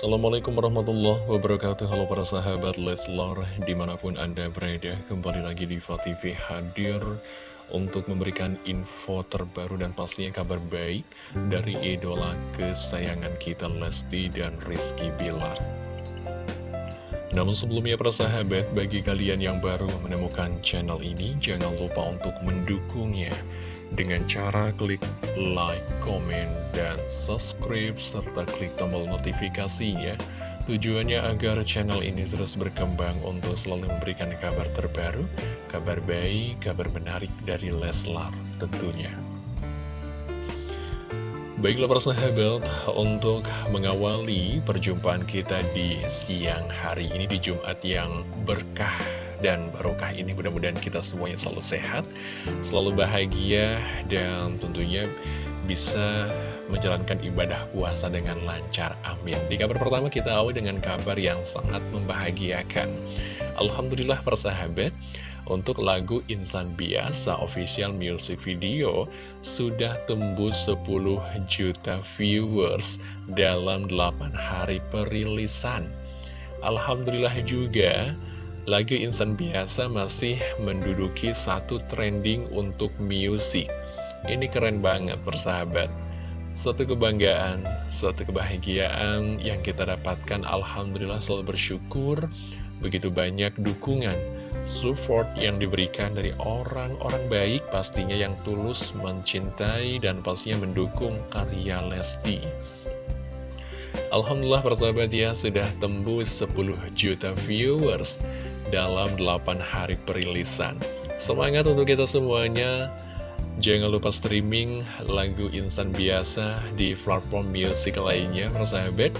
Assalamualaikum warahmatullahi wabarakatuh. Halo para sahabat Leslar Di mana pun anda berada Kembali lagi di TV hadir Untuk memberikan info terbaru Dan pastinya kabar baik Dari idola kesayangan kita Lesti dan Rizky Bilar. Namun sebelumnya para sahabat, bagi kalian yang baru menemukan channel ini, jangan lupa untuk mendukungnya dengan cara klik like, comment, dan subscribe, serta klik tombol notifikasinya. Tujuannya agar channel ini terus berkembang untuk selalu memberikan kabar terbaru, kabar baik, kabar menarik dari Leslar tentunya. Baiklah para sahabat, untuk mengawali perjumpaan kita di siang hari ini di Jumat yang berkah dan barokah ini mudah-mudahan kita semuanya selalu sehat, selalu bahagia, dan tentunya bisa menjalankan ibadah puasa dengan lancar. Amin. Di kabar pertama kita awal dengan kabar yang sangat membahagiakan. Alhamdulillah persahabat, untuk lagu Insan Biasa official music video sudah tembus 10 juta viewers dalam 8 hari perilisan. Alhamdulillah juga Lagu Insan Biasa masih menduduki satu trending untuk musik. Ini keren banget persahabat. Suatu kebanggaan, suatu kebahagiaan yang kita dapatkan Alhamdulillah selalu bersyukur Begitu banyak dukungan, support yang diberikan dari orang-orang baik Pastinya yang tulus mencintai dan pastinya mendukung karya Lesti Alhamdulillah persahabat ya sudah tembus 10 juta viewers dalam 8 hari perilisan. Semangat untuk kita semuanya. Jangan lupa streaming lagu instan biasa di platform musik lainnya, persahabat.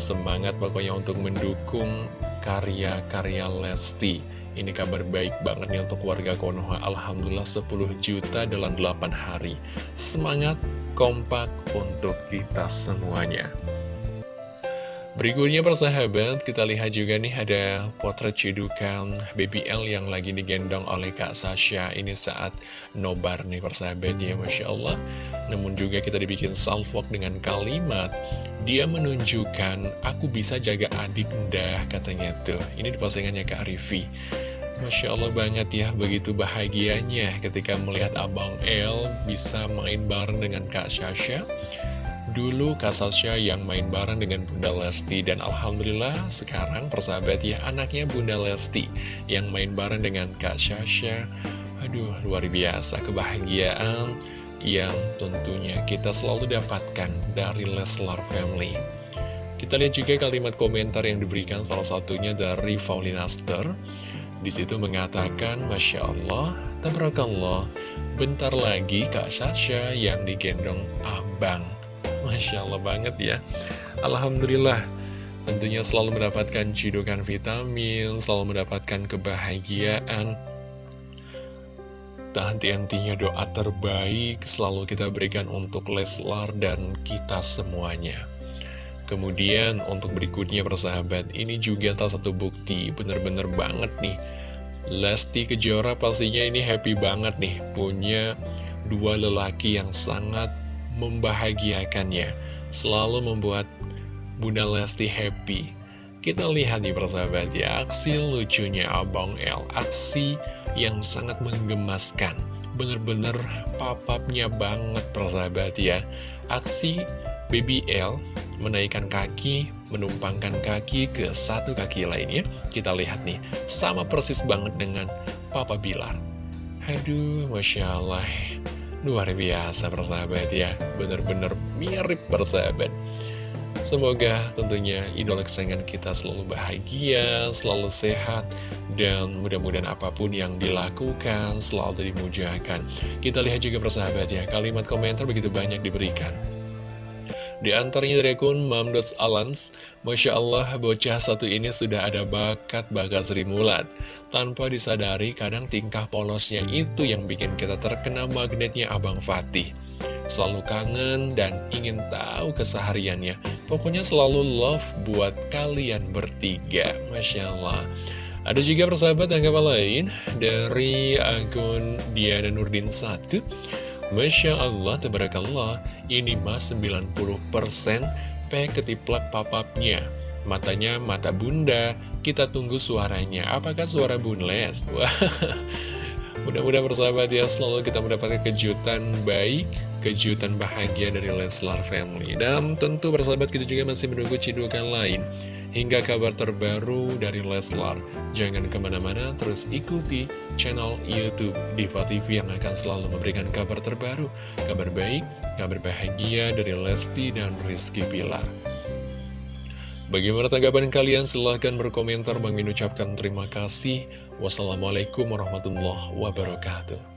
Semangat pokoknya untuk mendukung karya-karya Lesti. Ini kabar baik banget nih untuk warga Konoha. Alhamdulillah 10 juta dalam 8 hari. Semangat kompak untuk kita semuanya. Berikutnya persahabat, kita lihat juga nih ada potret cedukan BBL yang lagi digendong oleh Kak Sasha Ini saat nobar nih persahabat ya, Masya Allah. Namun juga kita dibikin salvok dengan kalimat Dia menunjukkan, aku bisa jaga adik dah katanya tuh. Ini di Kak Rivi Masya Allah banget ya, begitu bahagianya ketika melihat Abang El bisa main bareng dengan Kak Sasha Dulu Kak Sasha yang main bareng dengan Bunda Lesti Dan Alhamdulillah sekarang persahabat ya anaknya Bunda Lesti Yang main bareng dengan Kak Sasha. Aduh luar biasa kebahagiaan yang tentunya kita selalu dapatkan dari Leslar Family. Kita lihat juga kalimat komentar yang diberikan salah satunya dari Faulinaster di situ mengatakan, Masya Allah, Tabarakallah, bentar lagi Kak Sasha yang digendong abang. Masya Allah banget ya. Alhamdulillah Tentunya selalu mendapatkan cidukan vitamin Selalu mendapatkan kebahagiaan. Tak henti-hentinya doa terbaik Selalu kita berikan untuk Leslar dan kita semuanya. Kemudian untuk berikutnya persahabat Ini juga salah satu bukti Bener-bener banget nih. Lesti Kejora pastinya ini happy banget nih Punya dua lelaki yang sangat membahagiakannya, selalu membuat Bunda Lesti happy. Kita lihat nih persahabat ya, aksi lucunya Abang L, aksi yang sangat menggemaskan. Bener-bener papapnya banget persahabat ya. Aksi Baby L menaikkan kaki, menumpangkan kaki ke satu kaki lainnya. Kita lihat nih, sama persis banget dengan Papa Bilar. Aduh, Masya Allah. Luar biasa persahabat ya Bener-bener mirip persahabat Semoga tentunya idola kesayangan kita selalu bahagia, selalu sehat, dan mudah-mudahan apa pun yang dilakukan selalu dimujahkan. Kita lihat juga persahabat ya, kalimat komentar begitu banyak diberikan. Di antaranya dari akun Mamdots Alans, Masya Allah bocah satu ini sudah ada bakat bakat Sri Mulat. Tanpa disadari, kadang tingkah polosnya itu yang bikin kita terkena magnetnya Abang Fatih. Selalu kangen dan ingin tahu kesehariannya. Pokoknya selalu love buat kalian bertiga. Masya Allah. Ada juga persahabat tanggapan lain dari akun Diana Nurdin 1. Masya Allah, tabarakallah, ini mas 90% pe ketiplak papapnya. Matanya mata bunda, kita tunggu suaranya. Apakah suara bunles? Mudah-mudahan bersahabat ya selalu kita mendapatkan kejutan baik, kejutan bahagia dari Leslar Family. Dan tentu bersahabat kita juga masih menunggu cidukan lain hingga kabar terbaru dari Leslar. Jangan ke mana-mana, terus ikuti channel Youtube Diva TV yang akan selalu memberikan kabar terbaru, kabar baik, kabar bahagia dari Lesti dan Rizky Pilar. Bagaimana tanggapan kalian? Silahkan berkomentar. Bang ucapkan terima kasih. Wassalamualaikum warahmatullahi wabarakatuh.